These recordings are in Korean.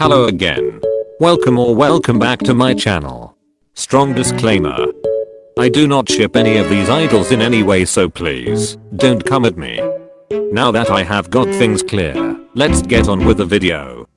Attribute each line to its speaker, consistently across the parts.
Speaker 1: Hello again. Welcome or welcome back to my channel. Strong disclaimer. I do not ship any of these idols in any way so please, don't come at me. Now that I have got things clear, let's get on with the video.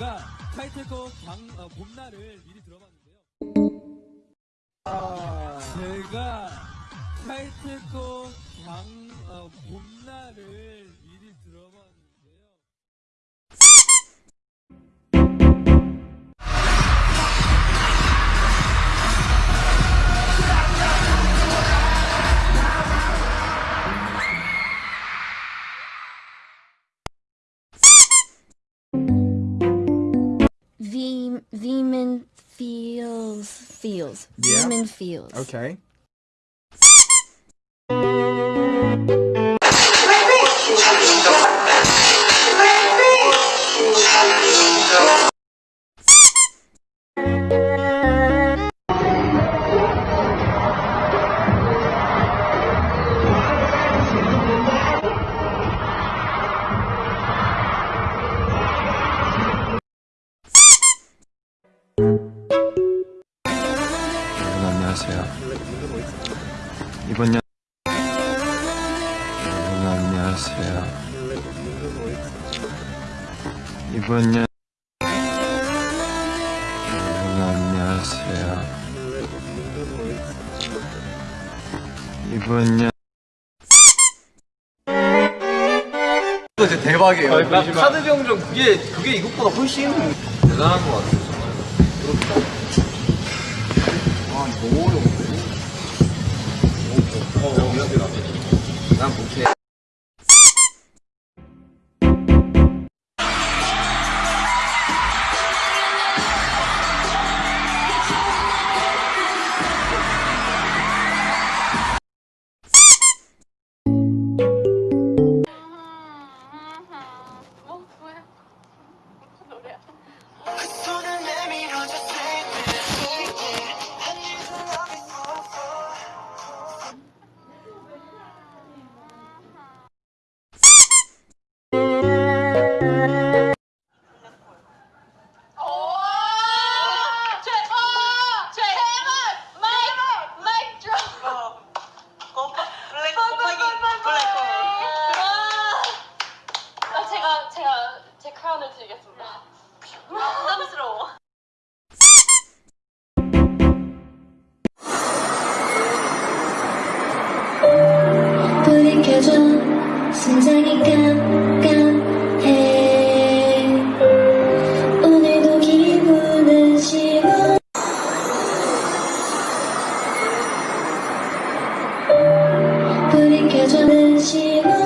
Speaker 2: 제가 타이틀곡 광, 어, 봄날을 미리 들어봤는데요. 제가 타이틀곡 광, 어, 봄날을 미리 들어봤
Speaker 3: fields.
Speaker 4: Yeah.
Speaker 3: Fields.
Speaker 4: Okay.
Speaker 5: Thank you. 안녕하세요. 이번 년 여러분 안녕하세요. 이번 년 여러분 안녕하세요. 이번 년
Speaker 6: 이거 진짜 대박이에요. 카드 병정 그게 그게 이것보다 훨씬 대단한 것 같아요.
Speaker 7: 那不去 제 크라운을 드리겠습니다. 부담스러워.
Speaker 3: 불이 켜져 심장이 깜깜해 오늘도 기분은 싫어 불이 켜져는 싫어